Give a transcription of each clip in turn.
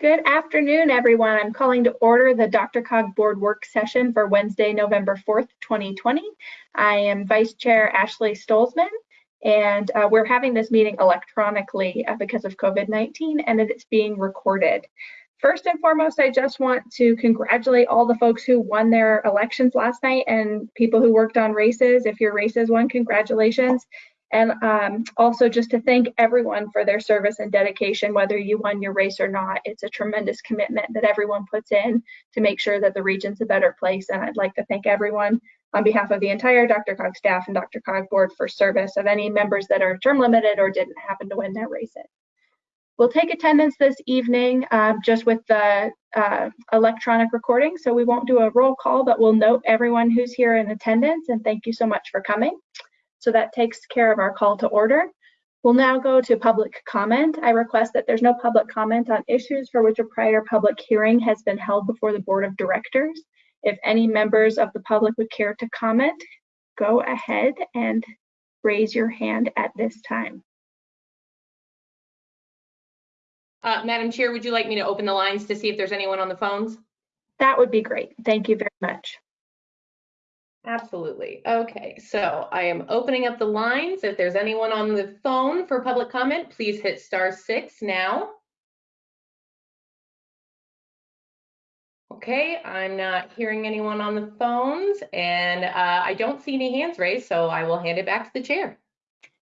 Good afternoon, everyone. I'm calling to order the DRCOG board work session for Wednesday, November 4th, 2020. I am Vice Chair Ashley Stolzmann, and uh, we're having this meeting electronically uh, because of COVID-19 and it's being recorded. First and foremost, I just want to congratulate all the folks who won their elections last night and people who worked on races. If your races won, congratulations. And um, also just to thank everyone for their service and dedication, whether you won your race or not. It's a tremendous commitment that everyone puts in to make sure that the region's a better place. And I'd like to thank everyone on behalf of the entire DRCOG staff and DRCOG board for service of any members that are term limited or didn't happen to win their races. We'll take attendance this evening um, just with the uh, electronic recording. So we won't do a roll call, but we'll note everyone who's here in attendance and thank you so much for coming. So that takes care of our call to order. We'll now go to public comment. I request that there's no public comment on issues for which a prior public hearing has been held before the board of directors. If any members of the public would care to comment, go ahead and raise your hand at this time. Uh, Madam Chair, would you like me to open the lines to see if there's anyone on the phones? That would be great. Thank you very much. Absolutely. Okay, so I am opening up the lines. If there's anyone on the phone for public comment, please hit star six now. Okay, I'm not hearing anyone on the phones and uh, I don't see any hands raised, so I will hand it back to the chair.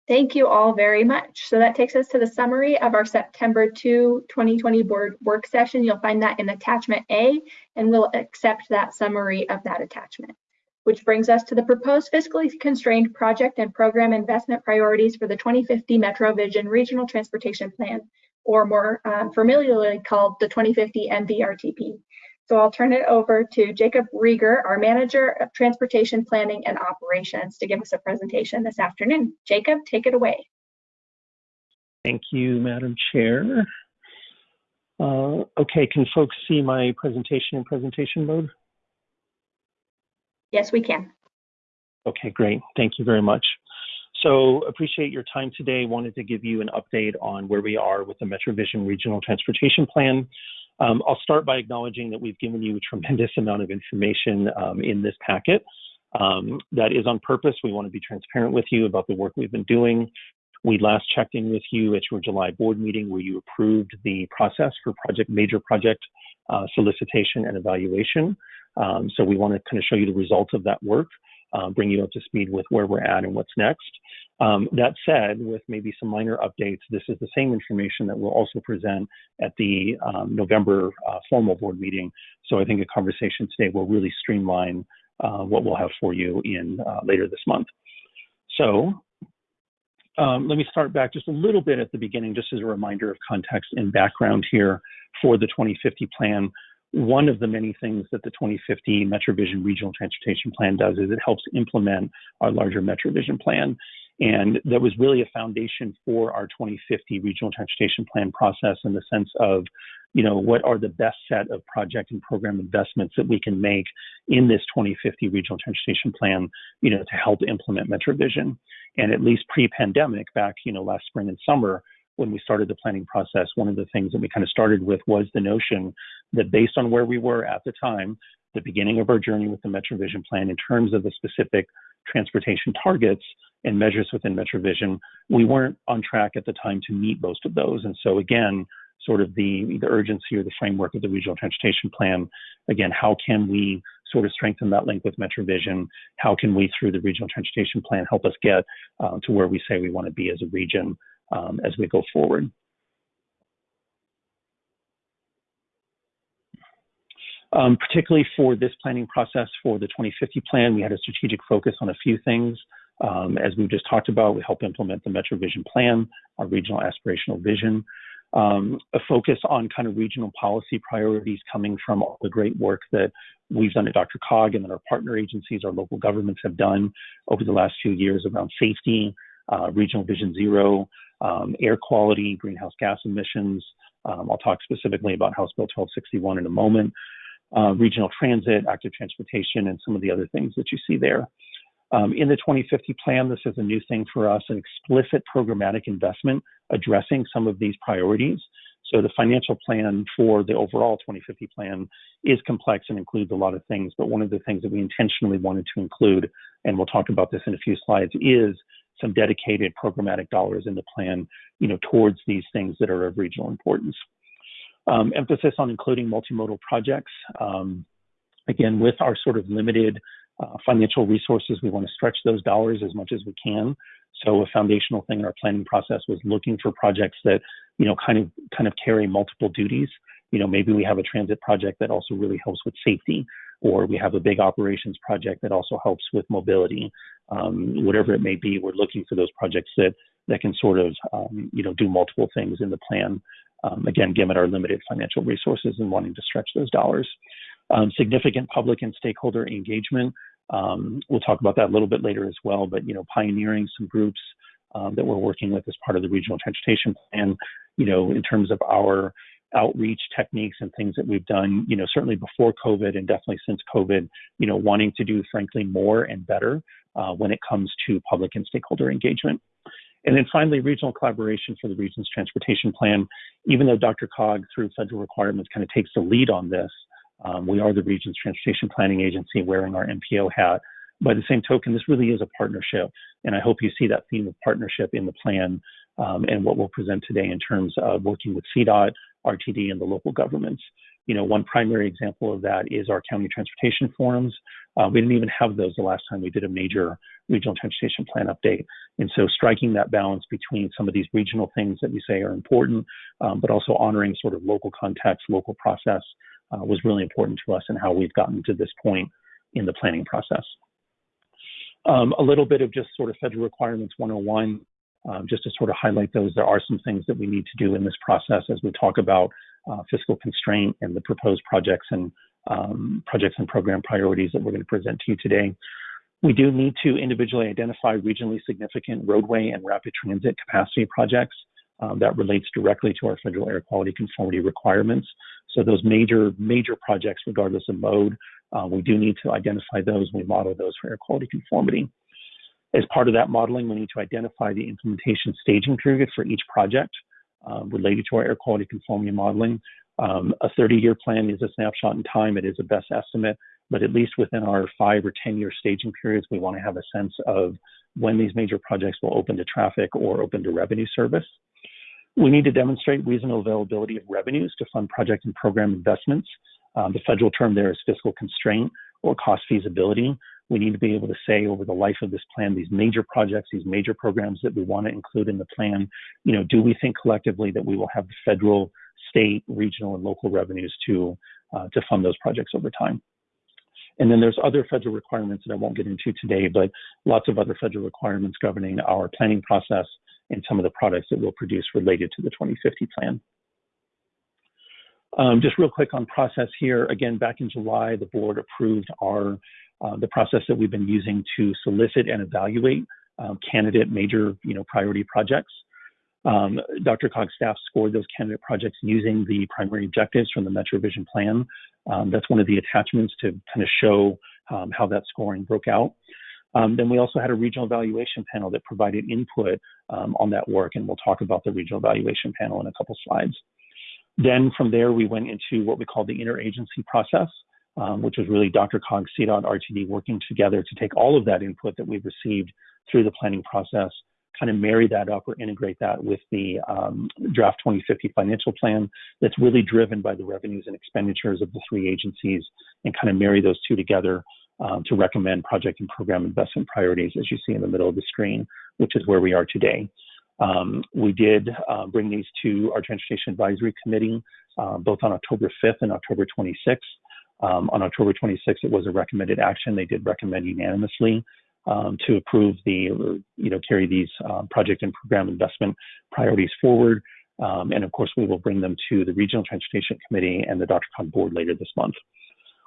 Thank you all very much. So that takes us to the summary of our September 2, 2020 board work session. You'll find that in attachment A and we'll accept that summary of that attachment which brings us to the proposed fiscally constrained project and program investment priorities for the 2050 Metro Vision Regional Transportation Plan, or more um, familiarly called the 2050 MVRTP. So I'll turn it over to Jacob Riger, our Manager of Transportation Planning and Operations, to give us a presentation this afternoon. Jacob, take it away. Thank you, Madam Chair. Uh, okay, can folks see my presentation in presentation mode? Yes, we can. Okay, great. Thank you very much. So appreciate your time today. Wanted to give you an update on where we are with the MetroVision Regional Transportation Plan. Um, I'll start by acknowledging that we've given you a tremendous amount of information um, in this packet. Um, that is on purpose. We want to be transparent with you about the work we've been doing. We last checked in with you at your July board meeting where you approved the process for project major project uh, solicitation and evaluation. Um, so we want to kind of show you the results of that work, uh, bring you up to speed with where we're at and what's next. Um, that said, with maybe some minor updates, this is the same information that we'll also present at the um, November uh, formal board meeting. So I think a conversation today will really streamline uh, what we'll have for you in uh, later this month. So um, let me start back just a little bit at the beginning, just as a reminder of context and background here for the 2050 plan one of the many things that the 2050 MetroVision Regional Transportation Plan does is it helps implement our larger MetroVision plan. And that was really a foundation for our 2050 Regional Transportation Plan process in the sense of, you know, what are the best set of project and program investments that we can make in this 2050 Regional Transportation Plan, you know, to help implement MetroVision. And at least pre-pandemic, back, you know, last spring and summer, when we started the planning process, one of the things that we kind of started with was the notion that based on where we were at the time, the beginning of our journey with the MetroVision plan in terms of the specific transportation targets and measures within MetroVision, we weren't on track at the time to meet most of those. And so again, sort of the, the urgency or the framework of the regional transportation plan, again, how can we sort of strengthen that link with MetroVision? How can we, through the regional transportation plan, help us get uh, to where we say we want to be as a region um, as we go forward. Um, particularly for this planning process for the 2050 plan, we had a strategic focus on a few things. Um, as we just talked about, we help implement the MetroVision plan, our regional aspirational vision, um, a focus on kind of regional policy priorities coming from all the great work that we've done at DRCOG and that our partner agencies, our local governments have done over the last few years around safety, uh, regional vision zero, um, air quality, greenhouse gas emissions. Um, I'll talk specifically about House Bill 1261 in a moment. Uh, regional transit, active transportation, and some of the other things that you see there. Um, in the 2050 plan, this is a new thing for us, an explicit programmatic investment addressing some of these priorities. So the financial plan for the overall 2050 plan is complex and includes a lot of things. But one of the things that we intentionally wanted to include, and we'll talk about this in a few slides, is some dedicated programmatic dollars in the plan, you know, towards these things that are of regional importance. Um, emphasis on including multimodal projects. Um, again, with our sort of limited uh, financial resources, we want to stretch those dollars as much as we can. So a foundational thing in our planning process was looking for projects that, you know, kind of kind of carry multiple duties. You know, maybe we have a transit project that also really helps with safety, or we have a big operations project that also helps with mobility. Um, whatever it may be, we're looking for those projects that that can sort of, um, you know, do multiple things in the plan. Um, again, given our limited financial resources and wanting to stretch those dollars. Um, significant public and stakeholder engagement. Um, we'll talk about that a little bit later as well, but you know, pioneering some groups um, that we're working with as part of the regional transportation plan, you know, in terms of our outreach techniques and things that we've done, you know, certainly before COVID and definitely since COVID, you know, wanting to do frankly more and better uh, when it comes to public and stakeholder engagement. And then finally, regional collaboration for the region's transportation plan. Even though DRCOG, through federal requirements, kind of takes the lead on this, um, we are the region's transportation planning agency wearing our MPO hat. By the same token, this really is a partnership. And I hope you see that theme of partnership in the plan um, and what we'll present today in terms of working with CDOT, RTD, and the local governments. You know, one primary example of that is our county transportation forums. Uh, we didn't even have those the last time we did a major regional transportation plan update. And so striking that balance between some of these regional things that we say are important, um, but also honoring sort of local context, local process, uh, was really important to us and how we've gotten to this point in the planning process. Um, a little bit of just sort of federal requirements 101, um, just to sort of highlight those. There are some things that we need to do in this process as we talk about uh, fiscal constraint and the proposed projects and um, projects and program priorities that we're going to present to you today. We do need to individually identify regionally significant roadway and rapid transit capacity projects um, that relates directly to our federal air quality conformity requirements. So those major, major projects, regardless of mode, uh, we do need to identify those. We model those for air quality conformity. As part of that modeling, we need to identify the implementation staging period for each project um, related to our air quality conformity modeling. Um, a 30-year plan is a snapshot in time. It is a best estimate, but at least within our five or 10-year staging periods, we want to have a sense of when these major projects will open to traffic or open to revenue service. We need to demonstrate reasonable availability of revenues to fund project and program investments. Um, the federal term there is fiscal constraint or cost feasibility. We need to be able to say over the life of this plan, these major projects, these major programs that we want to include in the plan, you know, do we think collectively that we will have the federal, state, regional, and local revenues to uh, to fund those projects over time? And then there's other federal requirements that I won't get into today, but lots of other federal requirements governing our planning process and some of the products that we'll produce related to the 2050 plan. Um, just real quick on process here. Again, back in July, the board approved our uh, the process that we've been using to solicit and evaluate um, candidate major you know priority projects. Um, DRCOG staff scored those candidate projects using the primary objectives from the Metro Vision Plan. Um, that's one of the attachments to kind of show um, how that scoring broke out. Um, then we also had a regional evaluation panel that provided input um, on that work, and we'll talk about the regional evaluation panel in a couple slides. Then from there, we went into what we call the interagency process, um, which was really DRCOG, CDOT, RTD working together to take all of that input that we've received through the planning process, kind of marry that up or integrate that with the um, draft 2050 financial plan that's really driven by the revenues and expenditures of the three agencies and kind of marry those two together um, to recommend project and program investment priorities, as you see in the middle of the screen, which is where we are today. Um, we did uh, bring these to our Transportation Advisory Committee, uh, both on October 5th and October 26th. Um, on October 26th, it was a recommended action. They did recommend unanimously um, to approve the, you know, carry these uh, project and program investment priorities forward. Um, and of course, we will bring them to the Regional Transportation Committee and the DRCOG board later this month.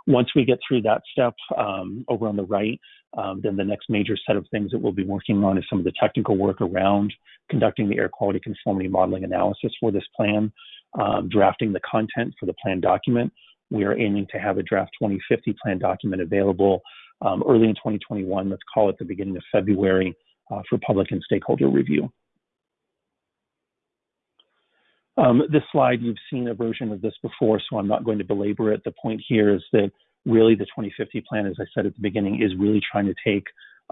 Once we get through that step um, over on the right, um, then the next major set of things that we'll be working on is some of the technical work around conducting the air quality conformity modeling analysis for this plan, um, drafting the content for the plan document. We are aiming to have a draft 2050 plan document available um, early in 2021, let's call it the beginning of February, uh, for public and stakeholder review. Um, this slide, you've seen a version of this before, so I'm not going to belabor it. The point here is that really the 2050 plan, as I said at the beginning, is really trying to take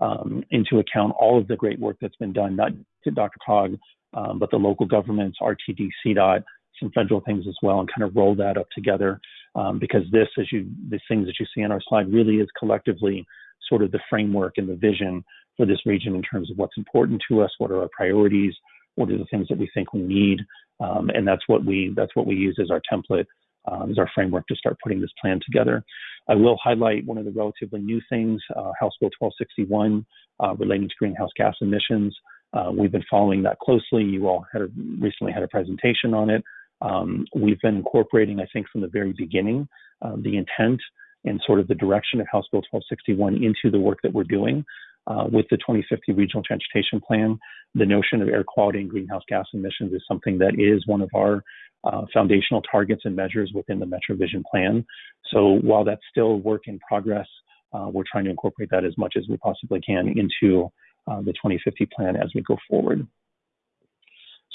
um, into account all of the great work that's been done, not to DRCOG, um, but the local governments, RTD, CDOT, some federal things as well, and kind of roll that up together. Um, because this, as you, the things that you see on our slide, really is collectively sort of the framework and the vision for this region in terms of what's important to us, what are our priorities, what are the things that we think we need, um, and that's what we that's what we use as our template, um, as our framework to start putting this plan together. I will highlight one of the relatively new things, uh, House Bill 1261, uh, relating to greenhouse gas emissions. Uh, we've been following that closely. You all had a, recently had a presentation on it. Um, we've been incorporating, I think, from the very beginning, uh, the intent and sort of the direction of House Bill 1261 into the work that we're doing. Uh, with the 2050 Regional Transportation Plan, the notion of air quality and greenhouse gas emissions is something that is one of our uh, foundational targets and measures within the MetroVision plan. So while that's still work in progress, uh, we're trying to incorporate that as much as we possibly can into uh, the 2050 plan as we go forward.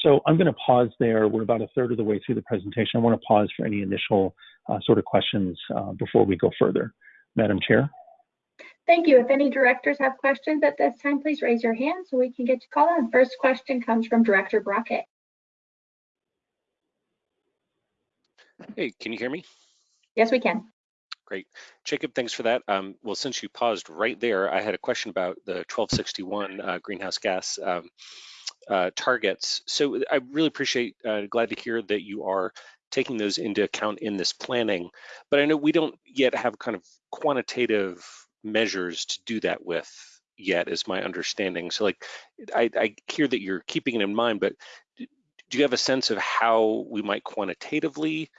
So I'm going to pause there. We're about a third of the way through the presentation. I want to pause for any initial uh, sort of questions uh, before we go further. Madam Chair. Thank you. If any directors have questions at this time, please raise your hand so we can get you called on. First question comes from Director Brockett. Hey, can you hear me? Yes, we can. Great. Jacob, thanks for that. Um, well, since you paused right there, I had a question about the 1261 uh, greenhouse gas um, uh, targets. So I really appreciate, uh, glad to hear that you are taking those into account in this planning, but I know we don't yet have kind of quantitative measures to do that with yet is my understanding. So like, I, I hear that you're keeping it in mind, but do you have a sense of how we might quantitatively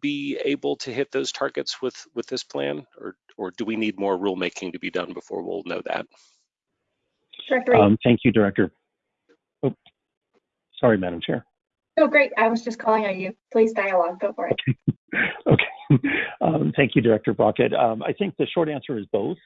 be able to hit those targets with with this plan, or or do we need more rulemaking to be done before we'll know that? Um, thank you, Director. Sorry, Madam Chair. Oh, great. I was just calling on you. Please dialogue. Go for it. okay. Um, thank you, Director Brockett. Um, I think the short answer is both,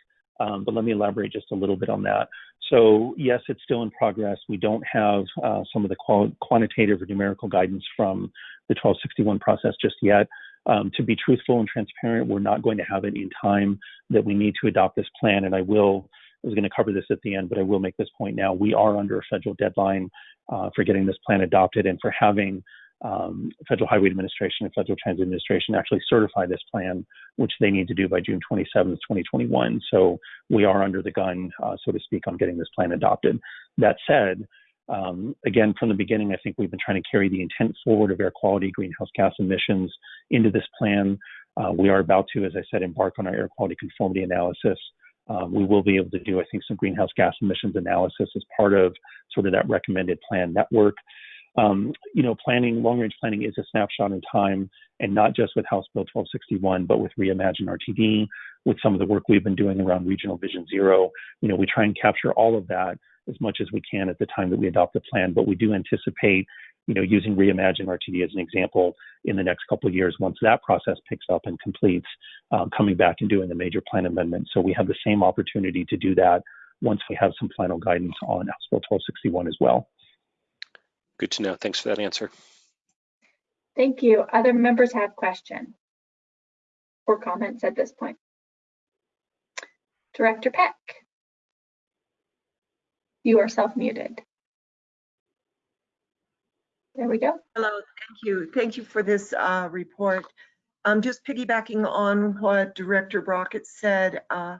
um, but let me elaborate just a little bit on that. So yes, it's still in progress. We don't have uh, some of the qual quantitative or numerical guidance from the 1261 process just yet. Um, to be truthful and transparent, we're not going to have it in time that we need to adopt this plan. And I will, I was going to cover this at the end, but I will make this point now. We are under a federal deadline uh, for getting this plan adopted and for having um, Federal Highway Administration and Federal Transit Administration actually certify this plan, which they need to do by June 27th, 2021. So we are under the gun, uh, so to speak, on getting this plan adopted. That said, um, again, from the beginning, I think we've been trying to carry the intent forward of air quality, greenhouse gas emissions into this plan. Uh, we are about to, as I said, embark on our air quality conformity analysis. Uh, we will be able to do, I think, some greenhouse gas emissions analysis as part of sort of that recommended plan network. Um, you know, planning, long range planning is a snapshot in time, and not just with House Bill 1261, but with Reimagine RTD, with some of the work we've been doing around Regional Vision Zero. You know, we try and capture all of that as much as we can at the time that we adopt the plan, but we do anticipate, you know, using Reimagine RTD as an example in the next couple of years once that process picks up and completes, um, coming back and doing a major plan amendment. So we have the same opportunity to do that once we have some final guidance on House Bill 1261 as well. Good to know. Thanks for that answer. Thank you. Other members have questions or comments at this point? Director Peck. You are self-muted. There we go. Hello, thank you. Thank you for this uh, report. Um, just piggybacking on what Director Brockett said, uh,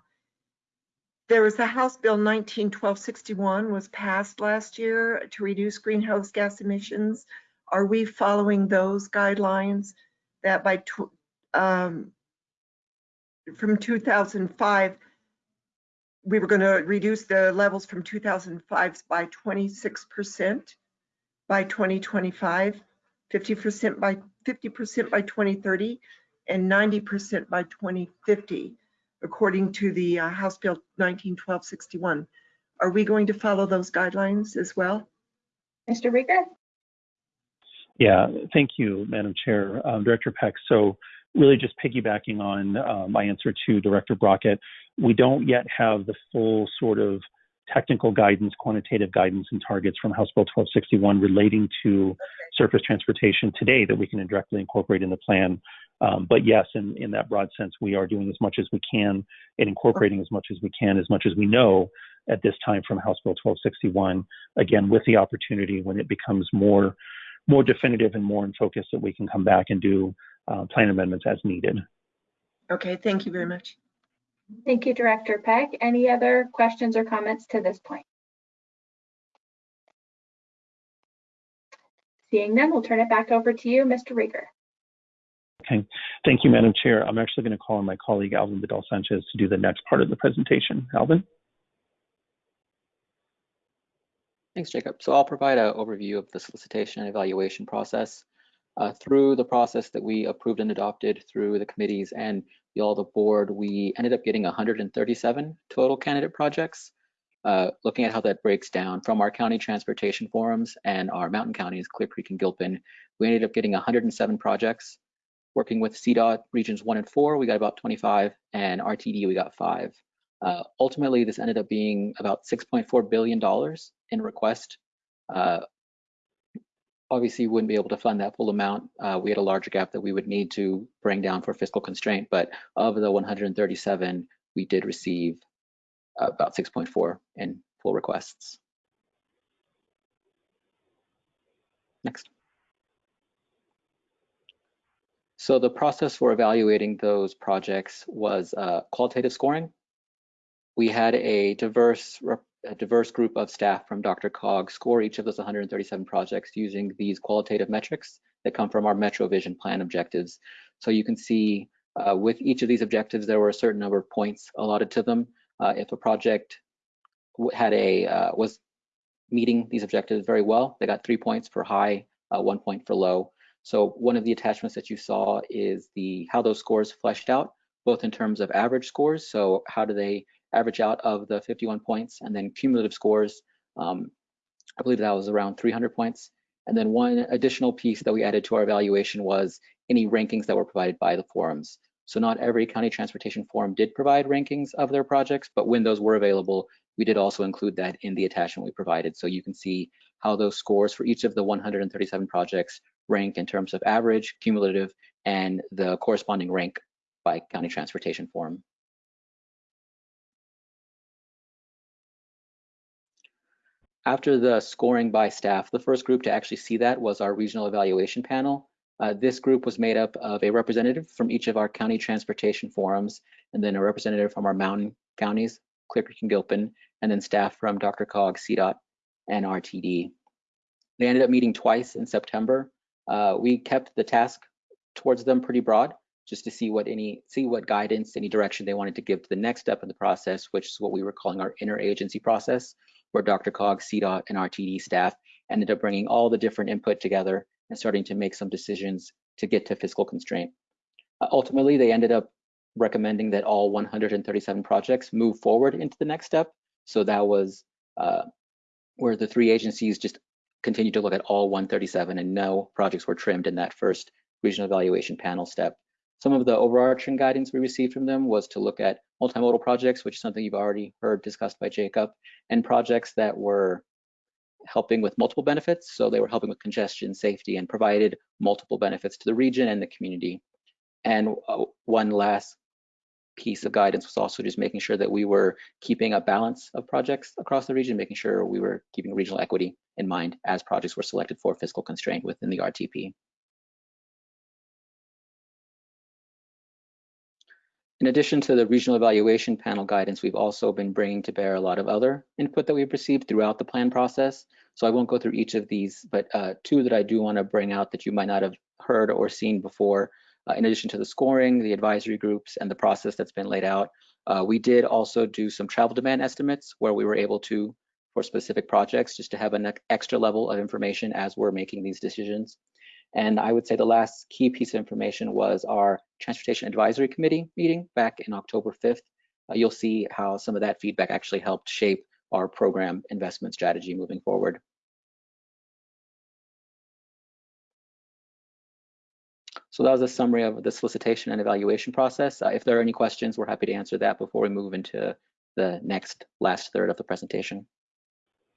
there was a House Bill 191261 was passed last year to reduce greenhouse gas emissions. Are we following those guidelines that by um, from 2005 we were going to reduce the levels from 2005 by 26 percent by 2025, 50% by 50% by 2030, and 90% by 2050 according to the uh, House Bill 191261. Are we going to follow those guidelines as well? Mr. Riger? Yeah, thank you, Madam Chair. Um, Director Peck, so really just piggybacking on uh, my answer to Director Brockett, we don't yet have the full sort of technical guidance, quantitative guidance, and targets from House Bill 1261 relating to surface transportation today that we can directly incorporate in the plan. Um, but yes, in, in that broad sense, we are doing as much as we can and incorporating as much as we can, as much as we know at this time from House Bill 1261. Again, with the opportunity when it becomes more more definitive and more in focus that we can come back and do uh, plan amendments as needed. Okay, thank you very much. Thank you, Director Peck. Any other questions or comments to this point? Seeing none, we'll turn it back over to you, Mr. Riger. Okay, thank you, Madam Chair. I'm actually going to call on my colleague Alvin Vidal Sanchez to do the next part of the presentation. Alvin? Thanks, Jacob. So I'll provide an overview of the solicitation and evaluation process. Uh, through the process that we approved and adopted through the committees and the, all the board, we ended up getting 137 total candidate projects. Uh, looking at how that breaks down from our county transportation forums and our mountain counties, Clear Creek and Gilpin, we ended up getting 107 projects. Working with CDOT regions one and four, we got about 25, and RTD, we got five. Uh, ultimately, this ended up being about $6.4 billion in request. Uh, obviously, wouldn't be able to fund that full amount. Uh, we had a larger gap that we would need to bring down for fiscal constraint, but of the 137, we did receive about 6.4 in full requests. Next. So the process for evaluating those projects was uh, qualitative scoring. We had a diverse, a diverse group of staff from DRCOG score each of those 137 projects using these qualitative metrics that come from our Metro Vision plan objectives. So you can see uh, with each of these objectives, there were a certain number of points allotted to them. Uh, if a project had a uh, was meeting these objectives very well, they got three points for high, uh, one point for low. So one of the attachments that you saw is the how those scores fleshed out, both in terms of average scores. So how do they average out of the 51 points and then cumulative scores. Um, I believe that was around 300 points. And then one additional piece that we added to our evaluation was any rankings that were provided by the forums. So not every county transportation forum did provide rankings of their projects, but when those were available, we did also include that in the attachment we provided. So you can see how those scores for each of the 137 projects rank in terms of average, cumulative, and the corresponding rank by county transportation forum. After the scoring by staff, the first group to actually see that was our regional evaluation panel. Uh, this group was made up of a representative from each of our county transportation forums, and then a representative from our mountain counties, Clear Creek and Gilpin, and then staff from DRCOG, CDOT, and RTD. They ended up meeting twice in September. Uh, we kept the task towards them pretty broad, just to see what any see what guidance, any direction they wanted to give to the next step in the process, which is what we were calling our interagency process, where DRCOG, CDOT, and RTD staff ended up bringing all the different input together and starting to make some decisions to get to fiscal constraint. Uh, ultimately, they ended up recommending that all 137 projects move forward into the next step. So that was uh, where the three agencies just continued to look at all 137 and no projects were trimmed in that first regional evaluation panel step. Some of the overarching guidance we received from them was to look at multimodal projects, which is something you've already heard discussed by Jacob, and projects that were helping with multiple benefits. So they were helping with congestion, safety, and provided multiple benefits to the region and the community. And uh, one last piece of guidance was also just making sure that we were keeping a balance of projects across the region, making sure we were keeping regional equity in mind as projects were selected for fiscal constraint within the RTP. In addition to the regional evaluation panel guidance, we've also been bringing to bear a lot of other input that we've received throughout the plan process. So I won't go through each of these, but uh, two that I do want to bring out that you might not have heard or seen before. Uh, in addition to the scoring, the advisory groups, and the process that's been laid out, uh, we did also do some travel demand estimates where we were able to, for specific projects, just to have an extra level of information as we're making these decisions. And I would say the last key piece of information was our Transportation Advisory Committee meeting back in October 5th. Uh, you'll see how some of that feedback actually helped shape our program investment strategy moving forward. So that was a summary of the solicitation and evaluation process. Uh, if there are any questions, we're happy to answer that before we move into the next last third of the presentation.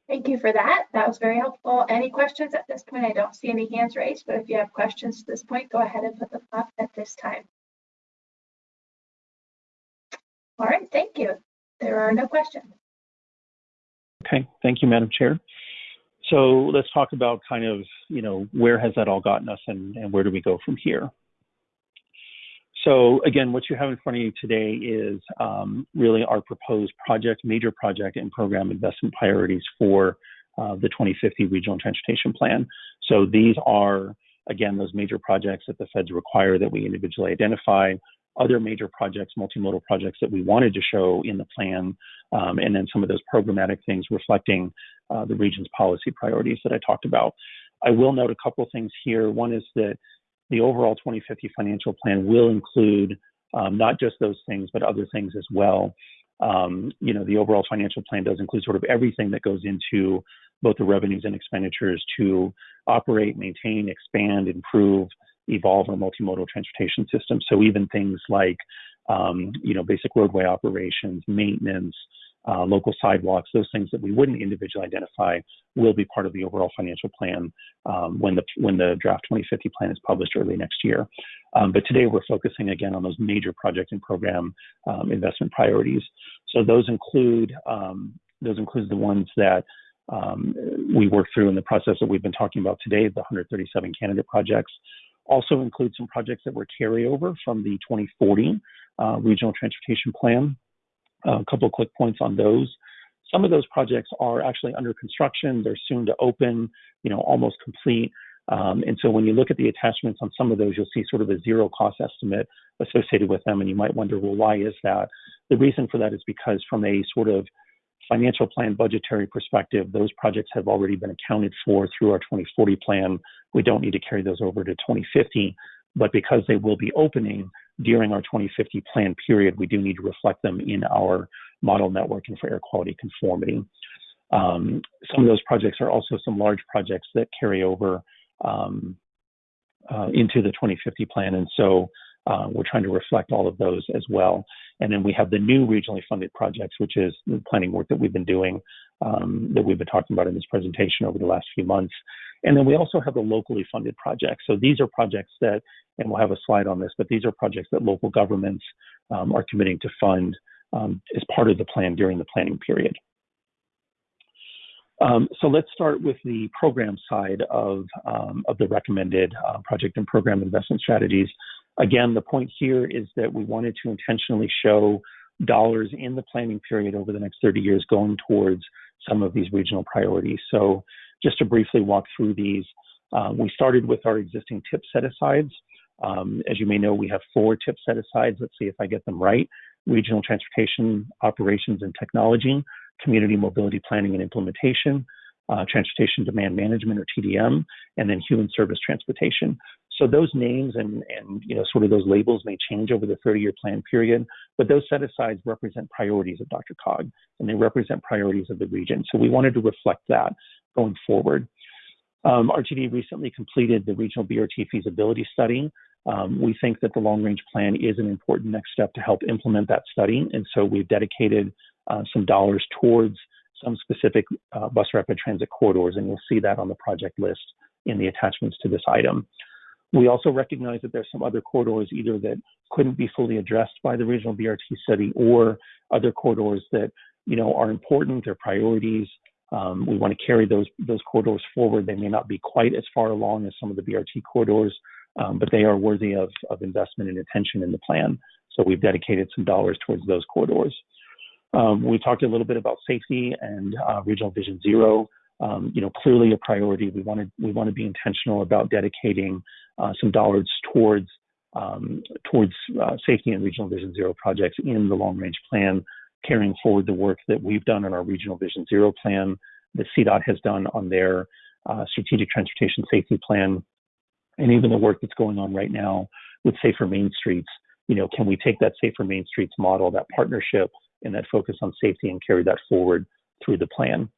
Thank you for that. That was very helpful. Any questions at this point? I don't see any hands raised, but if you have questions at this point, go ahead and put them up at this time. All right, thank you. There are no questions. Okay, thank you, Madam Chair. So let's talk about kind of, you know, where has that all gotten us and, and where do we go from here? So again, what you have in front of you today is um, really our proposed project, major project and program investment priorities for uh, the 2050 Regional Transportation Plan. So these are, again, those major projects that the feds require that we individually identify, other major projects, multimodal projects that we wanted to show in the plan, um, and then some of those programmatic things reflecting uh, the region's policy priorities that I talked about. I will note a couple things here. One is that the overall 2050 financial plan will include um, not just those things, but other things as well. Um, you know, the overall financial plan does include sort of everything that goes into both the revenues and expenditures to operate, maintain, expand, improve, evolve our multimodal transportation system. So even things like, um, you know, basic roadway operations, maintenance, uh, local sidewalks, those things that we wouldn't individually identify will be part of the overall financial plan um, when the when the draft 2050 plan is published early next year. Um, but today we're focusing again on those major project and program um, investment priorities. So those include um, those include the ones that um, we work through in the process that we've been talking about today, the 137 candidate projects. Also include some projects that were carryover from the 2040 uh, regional transportation plan a couple of quick points on those. Some of those projects are actually under construction. They're soon to open, you know, almost complete. Um, and so when you look at the attachments on some of those, you'll see sort of a zero cost estimate associated with them. And you might wonder, well, why is that? The reason for that is because from a sort of financial plan budgetary perspective, those projects have already been accounted for through our 2040 plan. We don't need to carry those over to 2050, but because they will be opening, during our 2050 plan period, we do need to reflect them in our model network and for air quality conformity. Um, some of those projects are also some large projects that carry over um, uh, into the 2050 plan. And so uh, we're trying to reflect all of those as well. And then we have the new regionally funded projects, which is the planning work that we've been doing, um, that we've been talking about in this presentation over the last few months. And then we also have the locally funded projects. So these are projects that, and we'll have a slide on this, but these are projects that local governments um, are committing to fund um, as part of the plan during the planning period. Um, so let's start with the program side of, um, of the recommended uh, project and program investment strategies. Again, the point here is that we wanted to intentionally show dollars in the planning period over the next 30 years going towards some of these regional priorities. So just to briefly walk through these, uh, we started with our existing tip set-asides. Um, as you may know, we have four tip set-asides. Let's see if I get them right. Regional Transportation Operations and Technology, Community Mobility Planning and Implementation, uh, Transportation Demand Management or TDM, and then Human Service Transportation. So those names and, and you know sort of those labels may change over the 30-year plan period, but those set-asides represent priorities of DRCOG, and they represent priorities of the region. So we wanted to reflect that going forward. Um, RTD recently completed the regional BRT feasibility study. Um, we think that the long range plan is an important next step to help implement that study. And so we've dedicated uh, some dollars towards some specific uh, bus rapid transit corridors, and you'll see that on the project list in the attachments to this item. We also recognize that there's some other corridors either that couldn't be fully addressed by the regional BRT study or other corridors that you know are important, they're priorities, um, we want to carry those those corridors forward. They may not be quite as far along as some of the BRT corridors, um, but they are worthy of, of investment and attention in the plan. So we've dedicated some dollars towards those corridors. Um, we talked a little bit about safety and uh, Regional Vision Zero. Um, you know, clearly a priority. We want to we want to be intentional about dedicating uh, some dollars towards um, towards uh, safety and Regional Vision Zero projects in the long range plan carrying forward the work that we've done in our Regional Vision Zero plan, that CDOT has done on their uh, Strategic Transportation Safety Plan, and even the work that's going on right now with Safer Main Streets. You know, can we take that Safer Main Streets model, that partnership, and that focus on safety and carry that forward through the plan?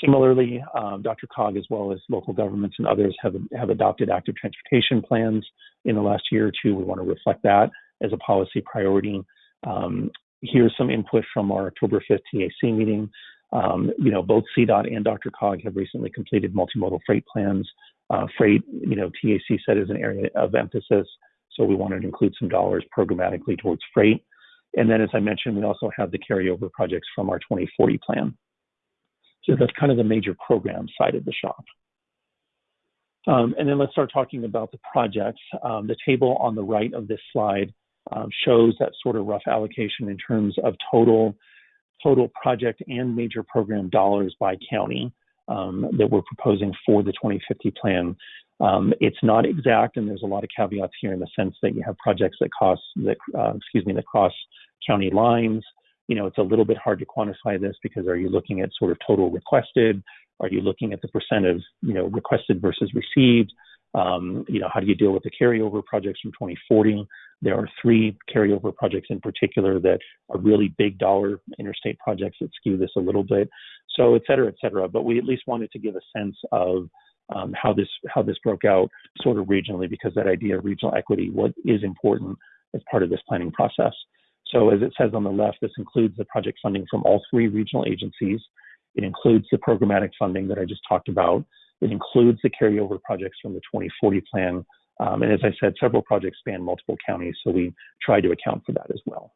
Similarly, um, DRCOG, as well as local governments and others, have, have adopted active transportation plans in the last year or two. We want to reflect that as a policy priority. Um, here's some input from our October 5th TAC meeting. Um, you know, both CDOT and DRCOG have recently completed multimodal freight plans. Uh, freight, you know, TAC said is an area of emphasis, so we wanted to include some dollars programmatically towards freight. And then, as I mentioned, we also have the carryover projects from our 2040 plan. So that's kind of the major program side of the shop. Um, and then let's start talking about the projects. Um, the table on the right of this slide um, shows that sort of rough allocation in terms of total total project and major program dollars by county um, that we're proposing for the 2050 plan. Um, it's not exact, and there's a lot of caveats here in the sense that you have projects that cost that uh, excuse me that cross county lines. You know, it's a little bit hard to quantify this because are you looking at sort of total requested? Are you looking at the percent of you know requested versus received? Um, you know, how do you deal with the carryover projects from 2040? There are three carryover projects in particular that are really big dollar interstate projects that skew this a little bit. So, et cetera, et cetera. But we at least wanted to give a sense of um, how this how this broke out sort of regionally because that idea of regional equity what is important as part of this planning process. So as it says on the left, this includes the project funding from all three regional agencies. It includes the programmatic funding that I just talked about. It includes the carryover projects from the 2040 plan. Um, and as I said, several projects span multiple counties, so we try to account for that as well.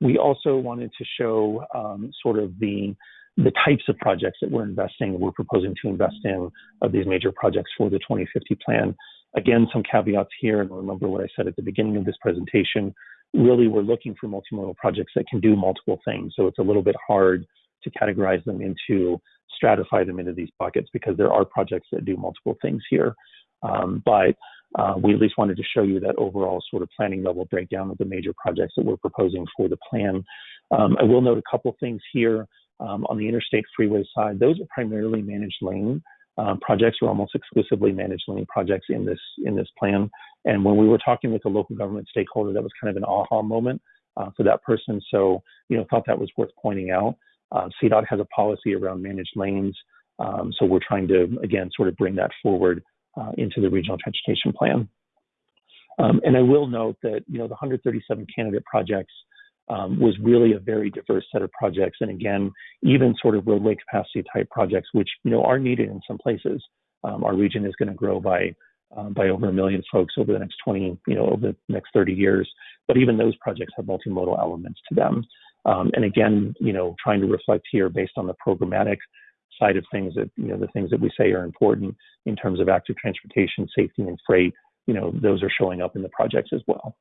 We also wanted to show um, sort of the the types of projects that we're investing, we're proposing to invest in of these major projects for the 2050 plan. Again, some caveats here, and remember what I said at the beginning of this presentation. Really, we're looking for multimodal projects that can do multiple things. So it's a little bit hard to categorize them into stratify them into these buckets because there are projects that do multiple things here. Um, but uh, we at least wanted to show you that overall sort of planning level breakdown of the major projects that we're proposing for the plan. Um, I will note a couple things here um, on the interstate freeway side. Those are primarily managed lane um, projects or almost exclusively managed lane projects in this in this plan. And when we were talking with a local government stakeholder, that was kind of an aha moment uh, for that person. So you know, thought that was worth pointing out. Uh, CDOT has a policy around managed lanes, um, so we're trying to again sort of bring that forward uh, into the regional transportation plan. Um, and I will note that you know the 137 candidate projects um, was really a very diverse set of projects, and again, even sort of roadway capacity type projects, which you know are needed in some places. Um, our region is going to grow by um, by over a million folks over the next 20, you know, over the next 30 years. But even those projects have multimodal elements to them. Um, and again, you know, trying to reflect here based on the programmatic side of things that, you know, the things that we say are important in terms of active transportation, safety, and freight, you know, those are showing up in the projects as well.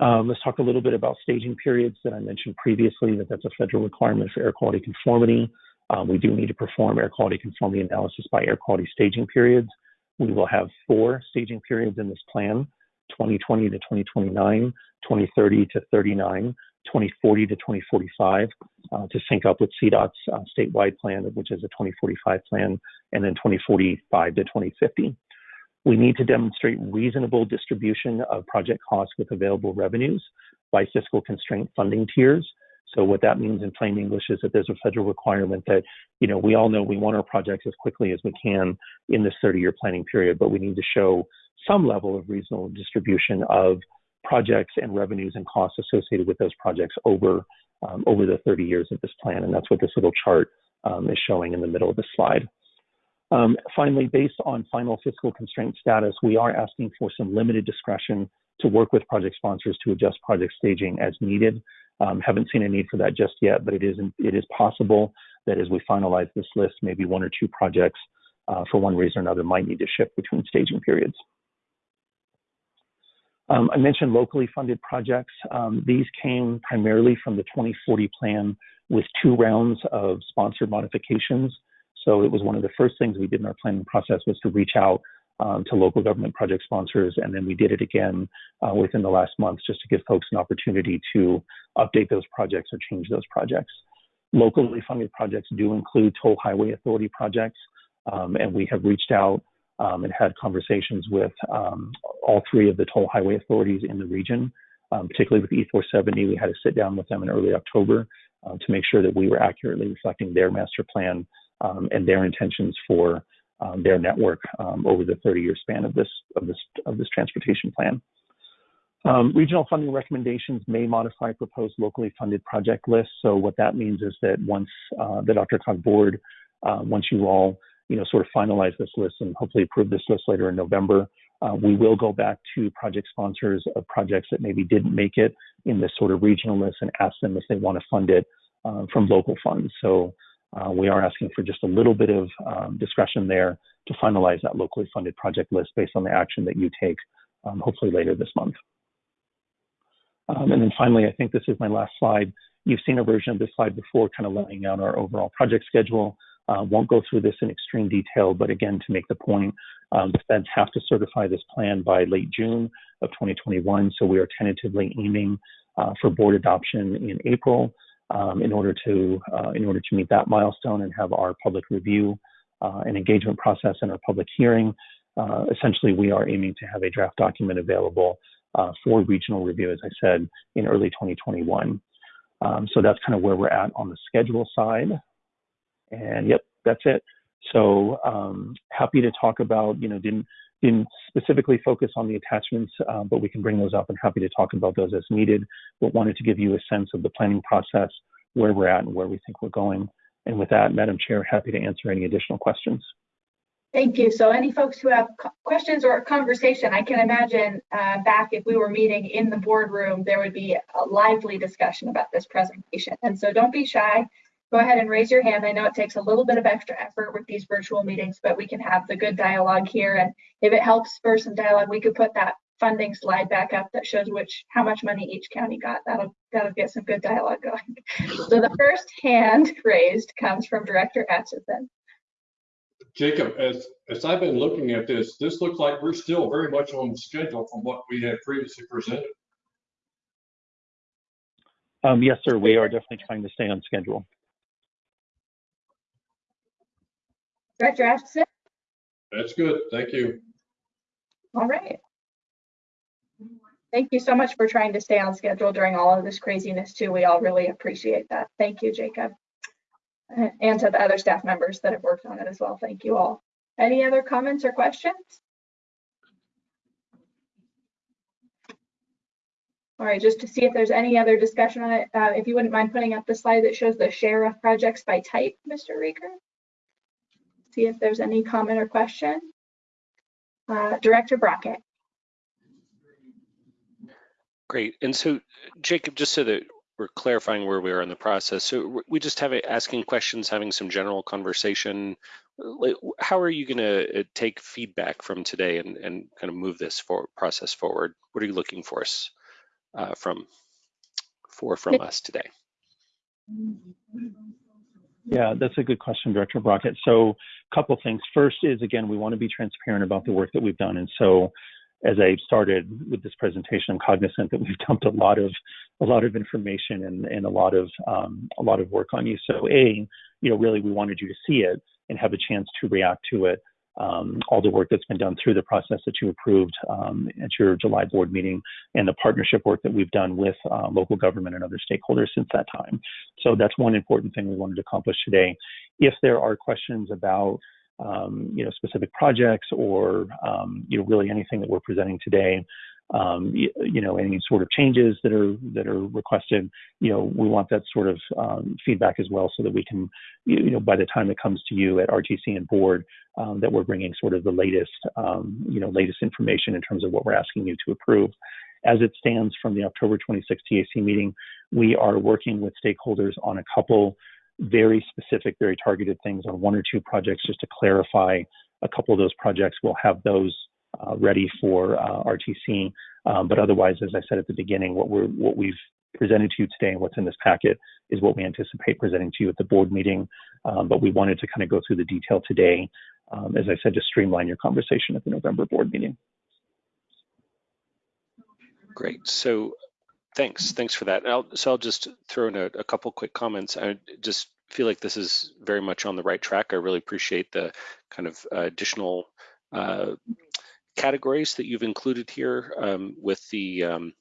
Um, let's talk a little bit about staging periods that I mentioned previously, that that's a federal requirement for air quality conformity. Um, we do need to perform air quality conformity analysis by air quality staging periods. We will have four staging periods in this plan. 2020 to 2029, 2030 to 39, 2040 to 2045 uh, to sync up with CDOT's uh, statewide plan, which is a 2045 plan, and then 2045 to 2050. We need to demonstrate reasonable distribution of project costs with available revenues by fiscal constraint funding tiers. So what that means in plain English is that there's a federal requirement that, you know, we all know we want our projects as quickly as we can in this 30-year planning period, but we need to show some level of reasonable distribution of projects and revenues and costs associated with those projects over um, over the 30 years of this plan, and that's what this little chart um, is showing in the middle of the slide. Um, finally, based on final fiscal constraint status, we are asking for some limited discretion to work with project sponsors to adjust project staging as needed. Um, haven't seen a need for that just yet, but it is it is possible that as we finalize this list, maybe one or two projects, uh, for one reason or another, might need to shift between staging periods. Um, I mentioned locally funded projects. Um, these came primarily from the 2040 plan with two rounds of sponsored modifications. So it was one of the first things we did in our planning process was to reach out um, to local government project sponsors, and then we did it again uh, within the last month just to give folks an opportunity to update those projects or change those projects. Locally funded projects do include toll highway authority projects, um, and we have reached out um, and had conversations with um, all three of the toll highway authorities in the region, um, particularly with E470. We had to sit down with them in early October uh, to make sure that we were accurately reflecting their master plan um, and their intentions for um, their network over the 30-year span of this of this of this transportation plan. Um, regional funding recommendations may modify proposed locally funded project lists. So what that means is that once uh, the DRCOG board, uh, once you all, you know, sort of finalize this list and hopefully approve this list later in November, uh, we will go back to project sponsors of projects that maybe didn't make it in this sort of regional list and ask them if they want to fund it uh, from local funds. So uh, we are asking for just a little bit of um, discretion there to finalize that locally funded project list based on the action that you take, um, hopefully later this month. Um, and then finally, I think this is my last slide. You've seen a version of this slide before, kind of laying out our overall project schedule. Uh, won't go through this in extreme detail, but again, to make the point, um, the feds have to certify this plan by late June of 2021. So we are tentatively aiming uh, for board adoption in April um, in order to uh, in order to meet that milestone and have our public review uh, and engagement process and our public hearing. Uh, essentially, we are aiming to have a draft document available uh, for regional review, as I said, in early 2021. Um, so that's kind of where we're at on the schedule side. And yep, that's it. So um, happy to talk about, you know, didn't didn't specifically focus on the attachments, uh, but we can bring those up and happy to talk about those as needed. But wanted to give you a sense of the planning process, where we're at and where we think we're going. And with that, Madam Chair, happy to answer any additional questions. Thank you. So any folks who have questions or conversation, I can imagine uh, back if we were meeting in the boardroom, there would be a lively discussion about this presentation. And so don't be shy. Go ahead and raise your hand. I know it takes a little bit of extra effort with these virtual meetings, but we can have the good dialogue here. And if it helps for some dialogue, we could put that funding slide back up that shows which how much money each county got. That'll that'll get some good dialogue going. So the first hand raised comes from Director Atchison. Jacob, as, as I've been looking at this, this looks like we're still very much on schedule from what we had previously presented. Um, yes, sir. We are definitely trying to stay on schedule. Director Atchison? That's good. Thank you. All right. Thank you so much for trying to stay on schedule during all of this craziness too. We all really appreciate that. Thank you, Jacob. And to the other staff members that have worked on it as well. Thank you all. Any other comments or questions? All right, just to see if there's any other discussion on it, uh, if you wouldn't mind putting up the slide that shows the share of projects by type, Mr. Riger. See if there's any comment or question. Uh, Director Brockett. Great. And so, Jacob, just so that we're clarifying where we are in the process, so we just have a asking questions, having some general conversation. How are you going to take feedback from today and, and kind of move this for, process forward? What are you looking for us uh, from for from us today? Yeah, that's a good question, Director Brockett. So a couple things. First is, again, we want to be transparent about the work that we've done. And so as I started with this presentation, I'm cognizant that we've dumped a lot of a lot of information and, and a lot of um, a lot of work on you. So a, you know, really we wanted you to see it and have a chance to react to it. Um, all the work that's been done through the process that you approved um, at your July board meeting and the partnership work that we've done with uh, local government and other stakeholders since that time. So that's one important thing we wanted to accomplish today. If there are questions about um, you know, specific projects or, um, you know, really anything that we're presenting today, um, you, you, know, any sort of changes that are that are requested, you know, we want that sort of um, feedback as well, so that we can, you know, by the time it comes to you at RTC and board, um, that we're bringing sort of the latest, um, you know, latest information in terms of what we're asking you to approve. As it stands from the October 26 TAC meeting, we are working with stakeholders on a couple very specific, very targeted things on one or two projects just to clarify a couple of those projects. We'll have those ready for uh, RTC. Um, but otherwise, as I said at the beginning, what we've presented to you today and what's in this packet is what we anticipate presenting to you at the board meeting. Um, but we wanted to kind of go through the detail today, um, as I said, to streamline your conversation at the November board meeting. Great. So Thanks. Thanks for that. So I'll just throw in a, couple quick comments. I just feel like this is very much on the right track. I really appreciate the kind of uh, additional uh, categories that you've included here um, with the um,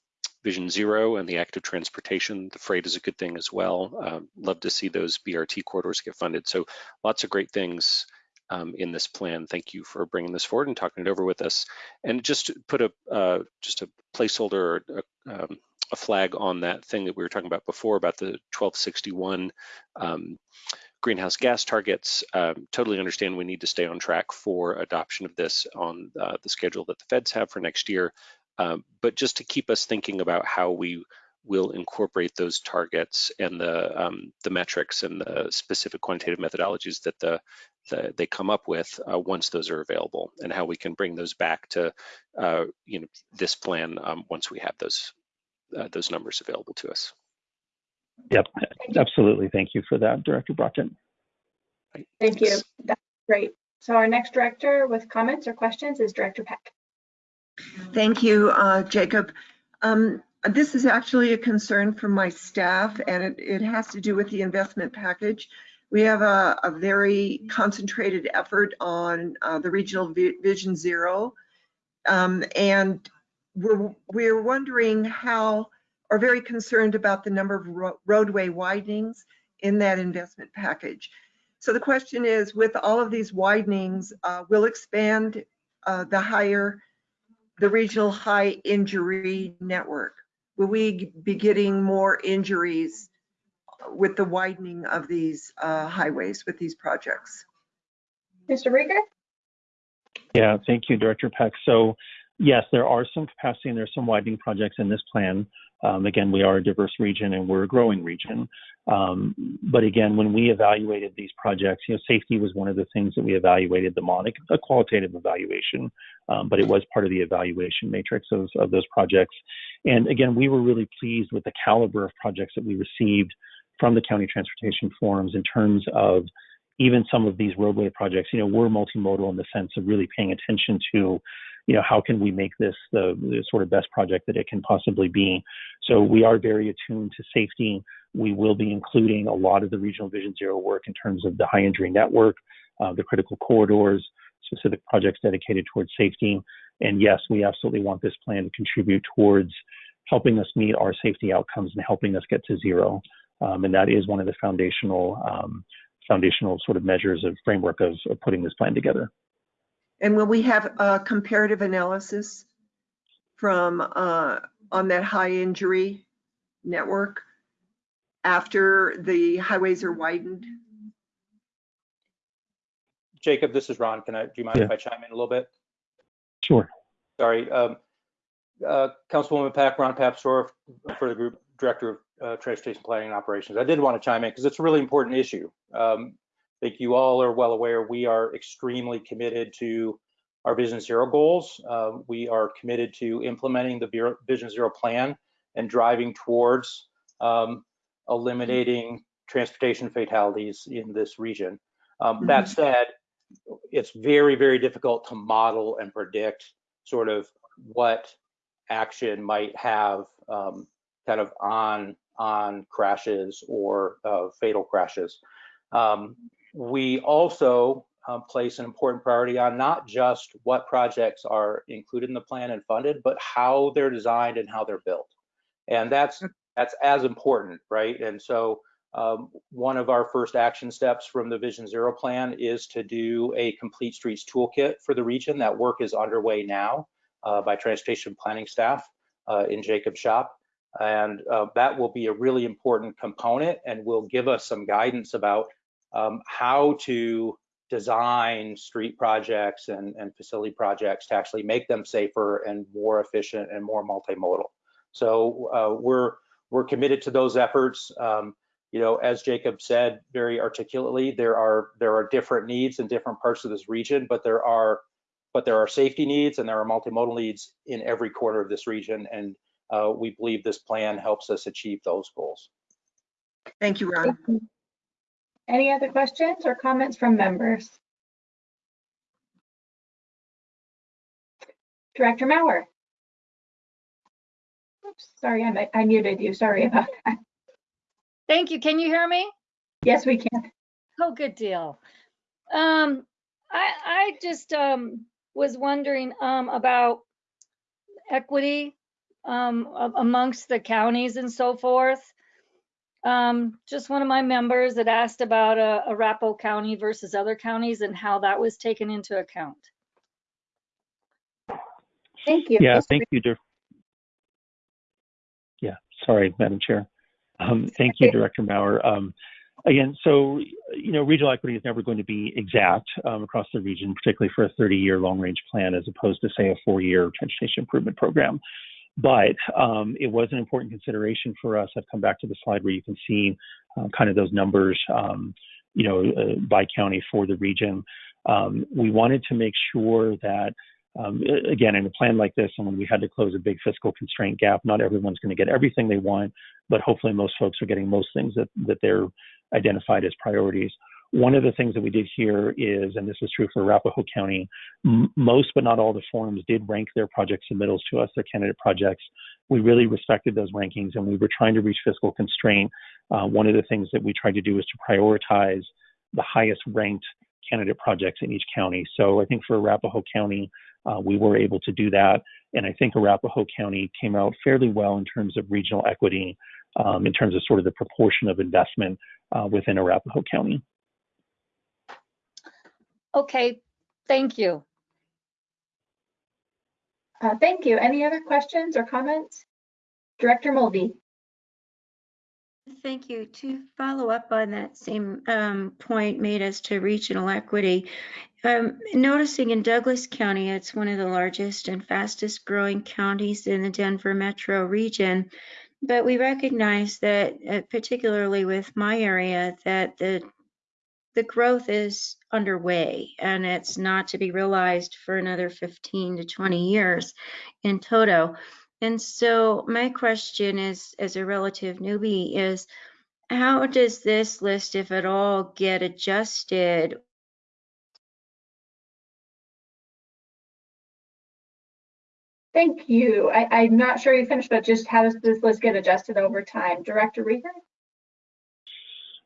Vision Zero and the active transportation. The freight is a good thing as well. Um, love to see those BRT corridors get funded. So lots of great things. um, in this plan. Thank you for bringing this forward and talking it over with us. And just to put a uh, just a placeholder, a, um, a flag on that thing that we were talking about before about the 1261 um, greenhouse gas targets. Um, totally understand we need to stay on track for adoption of this on uh, the schedule that the feds have for next year. Um, but just to keep us thinking about how we will incorporate those targets and the um, the metrics and the specific quantitative methodologies that the, the they come up with uh, once those are available, and how we can bring those back to uh, you know this plan um, once we have those uh, those numbers available to us. Yep, absolutely. Thank you for that, Director Brockett. Thank you. That's great. So our next director with comments or questions is Director Peck. Thank you, uh, Jacob. Um, This is actually a concern from my staff, and it, it has to do with the investment package. We have a, a very concentrated effort on uh, the Regional Vi- Vision Zero. Um, And we're, we're wondering how, or very concerned about the number of ro- roadway widenings in that investment package. So the question is, with all of these widenings, uh, we'll expand uh, the higher the regional high injury network? Will we be getting more injuries with the widening of these uh, highways, with these projects? Mr. Riger? Yeah, thank you, Director Peck. So yes, there are some capacity and there's some widening projects in this plan. Um, again, we are a diverse region and we're a growing region. Um, but again, when we evaluated these projects, you know, safety was one of the things that we evaluated them on, a qualitative evaluation, um, but it was part of the evaluation matrix of, of those projects. And again, we were really pleased with the caliber of projects that we received from the county transportation forums in terms of even some of these roadway projects, you know, we're multimodal in the sense of really paying attention to, you know, how can we make this the, the, sort of best project that it can possibly be. So we are very attuned to safety. We will be including a lot of the regional Vision Zero work in terms of the high injury network, uh, the critical corridors, specific projects dedicated towards safety. And yes, we absolutely want this plan to contribute towards helping us meet our safety outcomes and helping us get to zero. Um, and that is one of the foundational um, foundational sort of measures of framework of, of putting this plan together. And will we have a comparative analysis from, uh, on that high injury network after the highways are widened? Jacob, this is Ron. Can I, do you mind Yeah. if I chime in a little bit? Sure. Sorry. Um, uh, Councilwoman Pack, Ron Papsdorf for the group director of uh, transportation planning and operations. I did want to chime in because it's a really important issue. Um, I think you all are well aware we are extremely committed to our Vision Zero goals. Uh, we are committed to implementing the Vision Zero plan and driving towards um, eliminating transportation fatalities in this region. Um, That said, it's very, very difficult to model and predict sort of what action might have um, kind of on on crashes or uh, fatal crashes. Um, we also uh, place an important priority on not just what projects are included in the plan and funded, but how they're designed and how they're built. And that's that's as important, right? And so um, one of our first action steps from the Vision Zero plan is to do a complete streets toolkit for the region. That work is underway now uh, by transportation planning staff uh, in Jacob Shop. And uh, that will be a really important component and will give us some guidance about um, how to design street projects and, and facility projects to actually make them safer and more efficient and more multimodal. So uh, we're we're committed to those efforts. Um, you know, as Jacob said very articulately, there are there are different needs in different parts of this region, but there are but there are safety needs and there are multimodal needs in every corner of this region. And uh, we believe this plan helps us achieve those goals. Thank you, Ron. Any other questions or comments from members? Director Mauer? Oops, sorry, I I muted you. Sorry about that. Thank you. Can you hear me? Yes, we can. Oh, good deal. Um, I, I just, um, was wondering, um, about equity, um, amongst the counties and so forth. Um, just one of my members that asked about uh, Arapahoe County versus other counties and how that was taken into account. Thank you. Yeah, thank you, Dir- Yeah, sorry, Madam Chair. Um, Thank you, Director Maurer. Um, Again, so, you know, regional equity is never going to be exact um, across the region, particularly for a 30-year long-range plan as opposed to, say, a four-year transportation improvement program. But um, it was an important consideration for us. I've come back to the slide where you can see uh, kind of those numbers, um, you know, uh, by county for the region. Um, we wanted to make sure that um, again, in a plan like this, and when we had to close a big fiscal constraint gap, not everyone's going to get everything they want, but hopefully most folks are getting most things that, that they're identified as priorities. One of the things that we did here is, and this is true for Arapahoe County, m- most but not all the forums did rank their project submittals to us, their candidate projects. We really respected those rankings and we were trying to reach fiscal constraint. Uh, one of the things that we tried to do was to prioritize the highest ranked candidate projects in each county. So I think for Arapahoe County, uh, we were able to do that. And I think Arapahoe County came out fairly well in terms of regional equity, um, in terms of sort of the proportion of investment uh, within Arapahoe County. Okay, thank you. Uh, Thank you. Any other questions or comments? Director Mulvey? Thank you. To follow up on that same um, point made as to regional equity, um, noticing in Douglas County, it's one of the largest and fastest growing counties in the Denver metro region. But we recognize that, uh, particularly with my area, that the the growth is underway and it's not to be realized for another 15 to 20 years in toto. And so my question is, as a relative newbie, is how does this list, if at all, get adjusted? Thank you. I, I'm not sure you finished, but just how does this list get adjusted over time? Director Riger?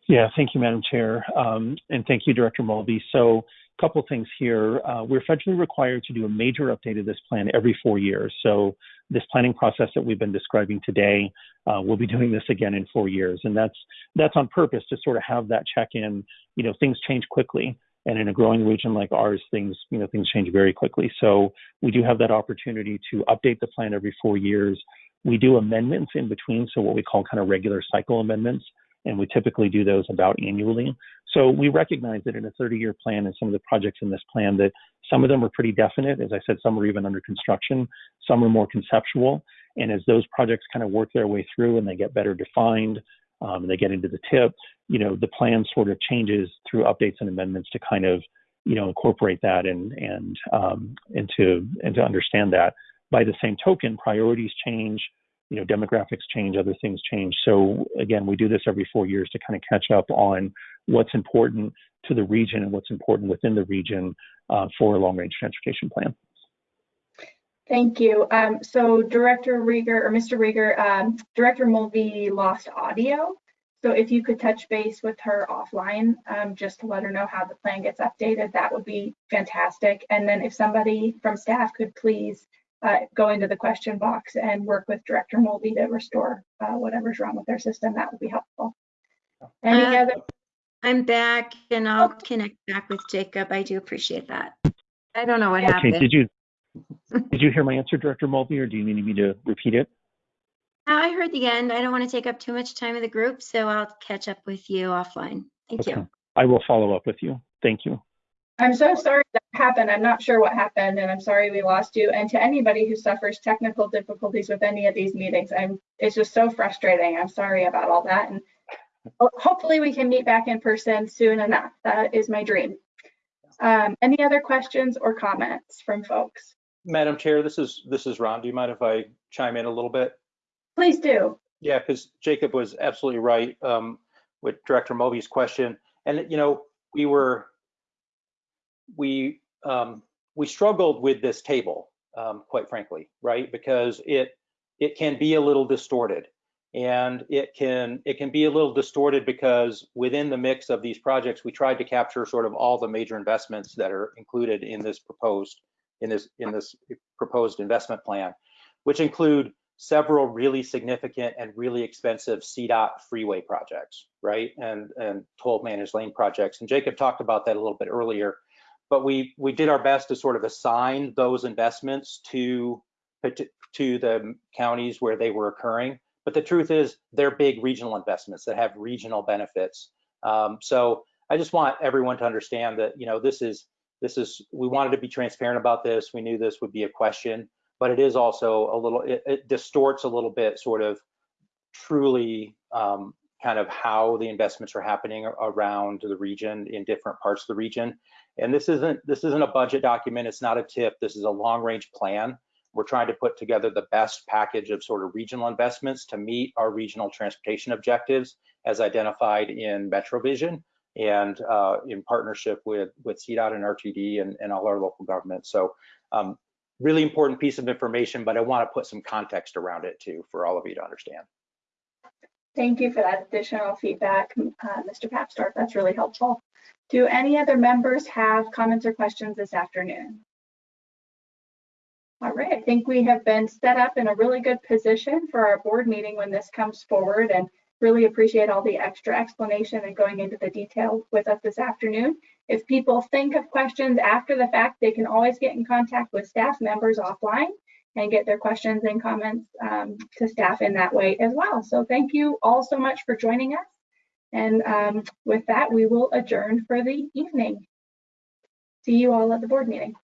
Yeah, thank you, Madam Chair. Um, and thank you, Director Mulvey. So a couple things here. Uh, we're federally required to do a major update of this plan every four years. So this planning process that we've been describing today, uh, we'll be doing this again in four years. And that's that's on purpose to sort of have that check-in. You know, things change quickly. And in a growing region like ours, things, you know, things change very quickly. So we do have that opportunity to update the plan every four years. We do amendments in between, so what we call kind of regular cycle amendments and we typically do those about annually. So we recognize that in a 30-year plan and some of the projects in this plan that some of them are pretty definite. As I said, some are even under construction, some are more conceptual. And as those projects kind of work their way through and they get better defined um, and they get into the TIP, you know, the plan sort of changes through updates and amendments to kind of, you know, incorporate that and and um, and to and to understand that. By the same token, priorities change, you know, demographics change, other things change. So again, we do this every four years to kind of catch up on what's important to the region and what's important within the region uh, for a long-range transportation plan. Thank you. Um, so Director Riger or Mr. Riger, um, Director Mulvey lost audio. So if you could touch base with her offline, um, just to let her know how the plan gets updated, that would be fantastic. And then if somebody from staff could please uh, go into the question box and work with Director Mulvey to restore uh, whatever's wrong with their system, that would be helpful. Any Uh, other? I'm back and I'll connect back with Jacob. I do appreciate that. I don't know what Okay, happened. did you did you hear my answer, Director Mulvey, or do you need me to repeat it? I heard the end. I don't want to take up too much time of the group, so I'll catch up with you offline. Thank you. I will follow up with you. Thank you. I'm so sorry that happened. I'm not sure what happened and I'm sorry we lost you. And to anybody who suffers technical difficulties with any of these meetings, I'm, it's just so frustrating. I'm sorry about all that. And hopefully we can meet back in person soon enough. That is my dream. Um, any other questions or comments from folks? Madam Chair, this is, this is Ron. Do you mind if I chime in a little bit? Please do. Yeah, because Jacob was absolutely right um, with Director Mulvey's question. And, you know, we were, we, um, we struggled with this table, um, quite frankly, right? Because it, it can be a little distorted. And it can, it can be a little distorted because within the mix of these projects, we tried to capture sort of all the major investments that are included in this proposed, in this, in this proposed investment plan, which include several really significant and really expensive CDOT freeway projects, right? And and toll managed lane projects. And Jacob talked about that a little bit earlier. But we we did our best to sort of assign those investments to to the counties where they were occurring. But the truth is, they're big regional investments that have regional benefits. Um, so I just want everyone to understand that you know this is this is we wanted to be transparent about this. We knew this would be a question, but it is also a little it, it distorts a little bit sort of truly um, kind of how the investments are happening around the region in different parts of the region. And this isn't this isn't a budget document. It's not a TIP. This is a long range plan. We're trying to put together the best package of sort of regional investments to meet our regional transportation objectives as identified in MetroVision and uh, in partnership with, with CDOT and RTD and, and all our local governments. So um, really important piece of information, but I want to put some context around it too for all of you to understand. Thank you for that additional feedback, uh, Mr. Papsdorf. That's really helpful. Do any other members have comments or questions this afternoon? All right, I think we have been set up in a really good position for our board meeting when this comes forward and really appreciate all the extra explanation and going into the detail with us this afternoon. If people think of questions after the fact, they can always get in contact with staff members offline and get their questions and comments um, to staff in that way as well. So thank you all so much for joining us. And um, with that, we will adjourn for the evening. See you all at the board meeting.